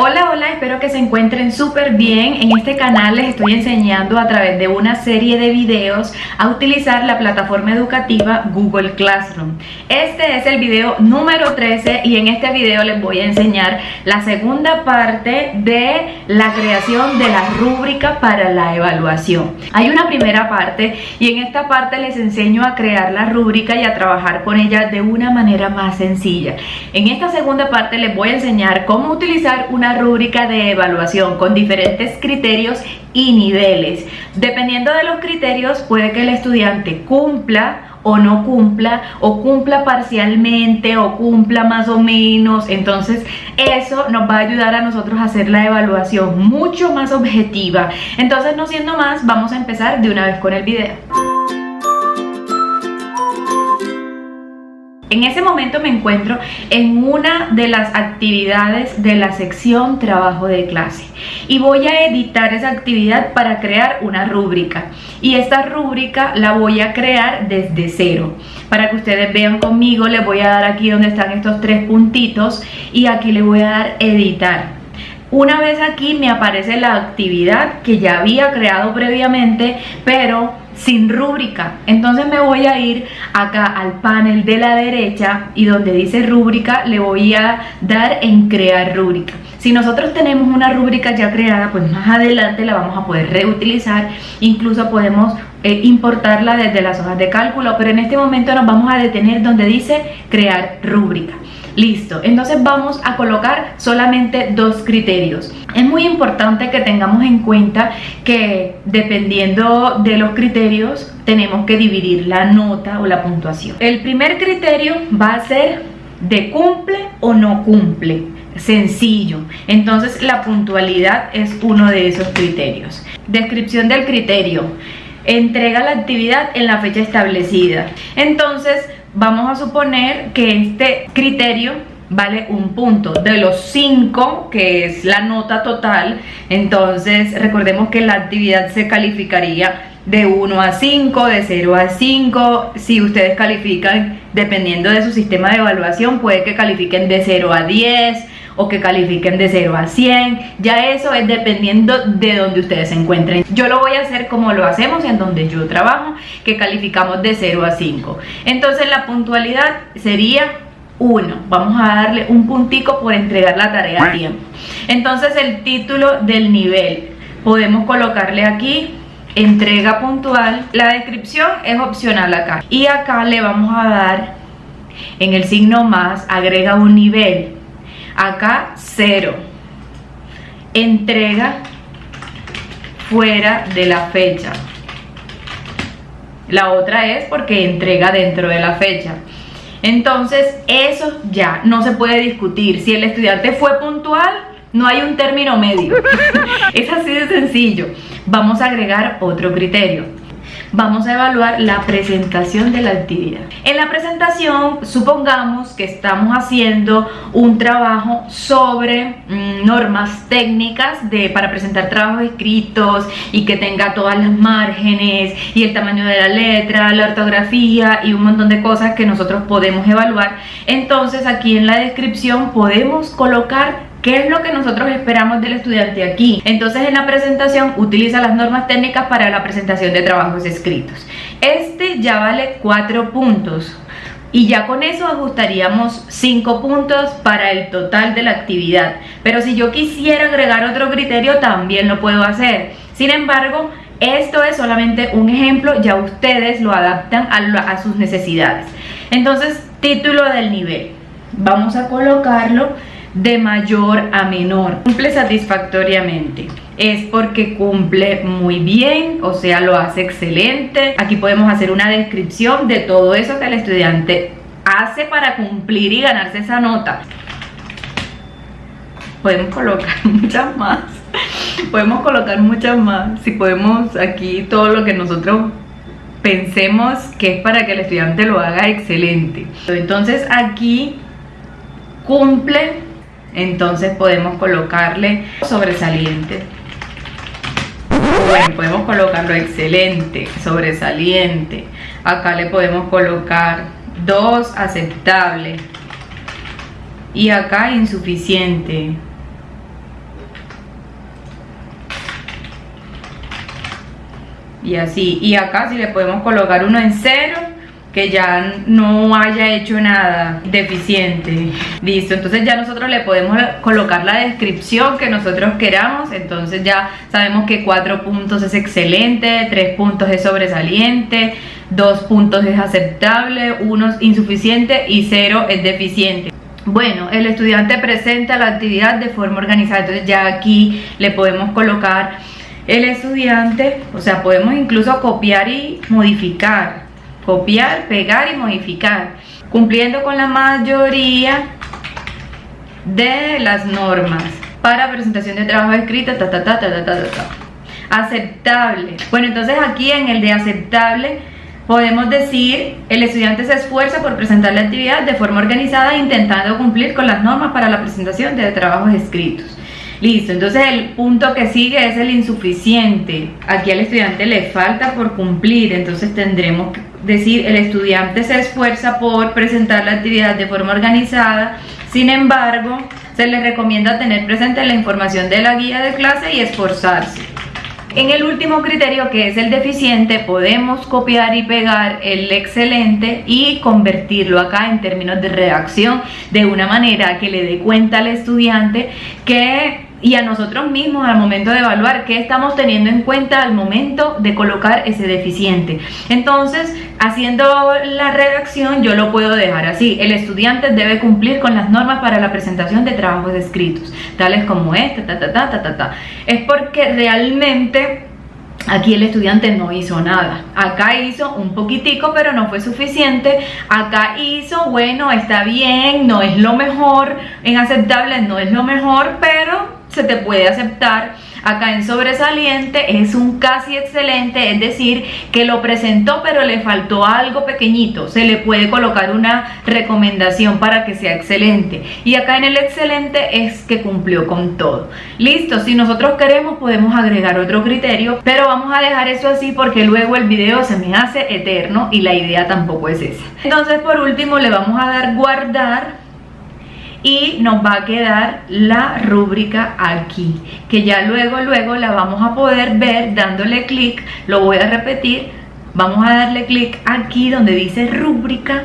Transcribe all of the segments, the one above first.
Hola, hola, espero que se encuentren súper bien. En este canal les estoy enseñando a través de una serie de videos a utilizar la plataforma educativa Google Classroom. Este es el video número 13 y en este video les voy a enseñar la segunda parte de la creación de la rúbrica para la evaluación. Hay una primera parte y en esta parte les enseño a crear la rúbrica y a trabajar con ella de una manera más sencilla. En esta segunda parte les voy a enseñar cómo utilizar una rúbrica de evaluación con diferentes criterios y niveles. Dependiendo de los criterios puede que el estudiante cumpla o no cumpla o cumpla parcialmente o cumpla más o menos. Entonces eso nos va a ayudar a nosotros a hacer la evaluación mucho más objetiva. Entonces no siendo más vamos a empezar de una vez con el video En ese momento me encuentro en una de las actividades de la sección trabajo de clase. Y voy a editar esa actividad para crear una rúbrica. Y esta rúbrica la voy a crear desde cero. Para que ustedes vean conmigo les voy a dar aquí donde están estos tres puntitos. Y aquí le voy a dar editar. Una vez aquí me aparece la actividad que ya había creado previamente pero sin rúbrica. Entonces me voy a ir acá al panel de la derecha y donde dice rúbrica le voy a dar en crear rúbrica. Si nosotros tenemos una rúbrica ya creada, pues más adelante la vamos a poder reutilizar. Incluso podemos eh, importarla desde las hojas de cálculo, pero en este momento nos vamos a detener donde dice crear rúbrica. Listo, entonces vamos a colocar solamente dos criterios. Es muy importante que tengamos en cuenta que dependiendo de los criterios tenemos que dividir la nota o la puntuación. El primer criterio va a ser de cumple o no cumple. Sencillo. Entonces la puntualidad es uno de esos criterios. Descripción del criterio. Entrega la actividad en la fecha establecida. Entonces vamos a suponer que este criterio vale un punto. De los cinco que es la nota total entonces recordemos que la actividad se calificaría de 1 a 5, de 0 a 5 si ustedes califican dependiendo de su sistema de evaluación puede que califiquen de 0 a 10 o que califiquen de 0 a 100 ya eso es dependiendo de donde ustedes se encuentren. Yo lo voy a hacer como lo hacemos en donde yo trabajo que calificamos de 0 a 5 entonces la puntualidad sería 1 vamos a darle un puntico por entregar la tarea a tiempo. Entonces el título del nivel. Podemos colocarle aquí entrega puntual. La descripción es opcional acá. Y acá le vamos a dar en el signo más agrega un nivel acá cero. Entrega fuera de la fecha. La otra es porque entrega dentro de la fecha. Entonces eso ya no se puede discutir. Si el estudiante fue puntual no hay un término medio. Es así de sencillo. Vamos a agregar otro criterio vamos a evaluar la presentación de la actividad. En la presentación, supongamos que estamos haciendo un trabajo sobre mm, normas técnicas de, para presentar trabajos escritos y que tenga todas las márgenes y el tamaño de la letra, la ortografía y un montón de cosas que nosotros podemos evaluar. Entonces aquí en la descripción podemos colocar ¿Qué es lo que nosotros esperamos del estudiante aquí? Entonces en la presentación utiliza las normas técnicas para la presentación de trabajos escritos. Este ya vale 4 puntos. Y ya con eso ajustaríamos 5 puntos para el total de la actividad. Pero si yo quisiera agregar otro criterio también lo puedo hacer. Sin embargo, esto es solamente un ejemplo, ya ustedes lo adaptan a, a sus necesidades. Entonces, título del nivel. Vamos a colocarlo de mayor a menor. Cumple satisfactoriamente. Es porque cumple muy bien, o sea, lo hace excelente. Aquí podemos hacer una descripción de todo eso que el estudiante hace para cumplir y ganarse esa nota. Podemos colocar muchas más. Podemos colocar muchas más. Si podemos aquí todo lo que nosotros pensemos que es para que el estudiante lo haga excelente. Entonces aquí cumple entonces podemos colocarle sobresaliente. Bueno, podemos colocarlo excelente, sobresaliente. Acá le podemos colocar 2, aceptable y acá insuficiente. Y así, y acá si le podemos colocar uno en cero que ya no haya hecho nada deficiente. Listo, entonces ya nosotros le podemos colocar la descripción que nosotros queramos. Entonces ya sabemos que 4 puntos es excelente, 3 puntos es sobresaliente, 2 puntos es aceptable, 1 es insuficiente y 0 es deficiente. Bueno, el estudiante presenta la actividad de forma organizada, entonces ya aquí le podemos colocar el estudiante, o sea, podemos incluso copiar y modificar, copiar, pegar y modificar, cumpliendo con la mayoría de las normas para presentación de trabajo escrito, ta, ta, ta, ta, ta, ta, ta. aceptable. Bueno, entonces aquí en el de aceptable podemos decir, el estudiante se esfuerza por presentar la actividad de forma organizada intentando cumplir con las normas para la presentación de trabajos escritos. Listo, entonces el punto que sigue es el insuficiente. Aquí al estudiante le falta por cumplir, entonces tendremos que decir el estudiante se esfuerza por presentar la actividad de forma organizada, sin embargo, se le recomienda tener presente la información de la guía de clase y esforzarse. En el último criterio que es el deficiente podemos copiar y pegar el excelente y convertirlo acá en términos de redacción de una manera que le dé cuenta al estudiante que y a nosotros mismos al momento de evaluar qué estamos teniendo en cuenta al momento de colocar ese deficiente. Entonces, haciendo la redacción yo lo puedo dejar así. El estudiante debe cumplir con las normas para la presentación de trabajos escritos, tales como este, ta, ta, ta, ta, ta, ta. Es porque realmente Aquí el estudiante no hizo nada. Acá hizo un poquitico, pero no fue suficiente. Acá hizo, bueno, está bien, no es lo mejor. En aceptable no es lo mejor, pero se te puede aceptar. Acá en sobresaliente es un casi excelente, es decir, que lo presentó pero le faltó algo pequeñito. Se le puede colocar una recomendación para que sea excelente. Y acá en el excelente es que cumplió con todo. Listo, si nosotros queremos podemos agregar otro criterio, pero vamos a dejar eso así porque luego el video se me hace eterno y la idea tampoco es esa. Entonces por último le vamos a dar guardar y nos va a quedar la rúbrica aquí que ya luego luego la vamos a poder ver dándole clic. Lo voy a repetir. Vamos a darle clic aquí donde dice rúbrica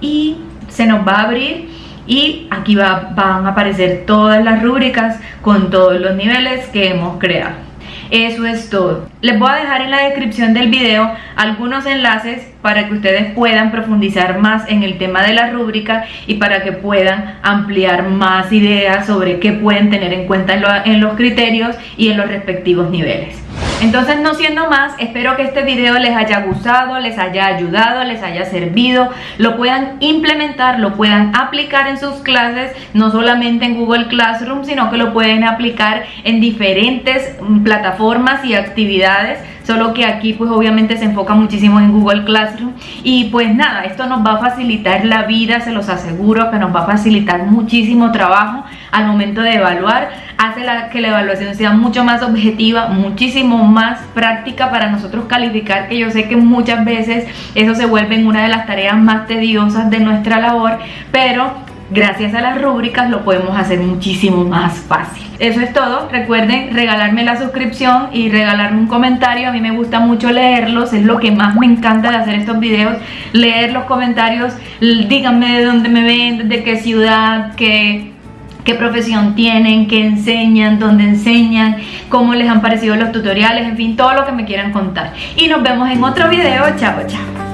y se nos va a abrir y aquí va, van a aparecer todas las rúbricas con todos los niveles que hemos creado eso es todo. Les voy a dejar en la descripción del video algunos enlaces para que ustedes puedan profundizar más en el tema de la rúbrica y para que puedan ampliar más ideas sobre qué pueden tener en cuenta en, los criterios y en los respectivos niveles. Entonces no siendo más, espero que este video les haya gustado, les haya ayudado, les haya servido, lo puedan implementar, lo puedan aplicar en sus clases, no solamente en Google Classroom, sino que lo pueden aplicar en diferentes mm, plataformas y actividades solo que aquí pues obviamente se enfoca muchísimo en Google Classroom. Y pues nada, esto nos va a facilitar la vida, se los aseguro que nos va a facilitar muchísimo trabajo al momento de evaluar, hace que la evaluación sea mucho más objetiva, muchísimo más práctica para nosotros calificar, que yo sé que muchas veces eso se vuelve en una de las tareas más tediosas de nuestra labor, pero gracias a las rúbricas lo podemos hacer muchísimo más fácil. Eso es todo, recuerden regalarme la suscripción y regalarme un comentario, a mí me gusta mucho leerlos, es lo que más me encanta de hacer estos videos, leer los comentarios, díganme de dónde me ven, de qué ciudad, qué qué profesión tienen, qué enseñan, dónde enseñan, cómo les han parecido los tutoriales, en fin, todo lo que me quieran contar. Y nos vemos en otro video, chao, chao.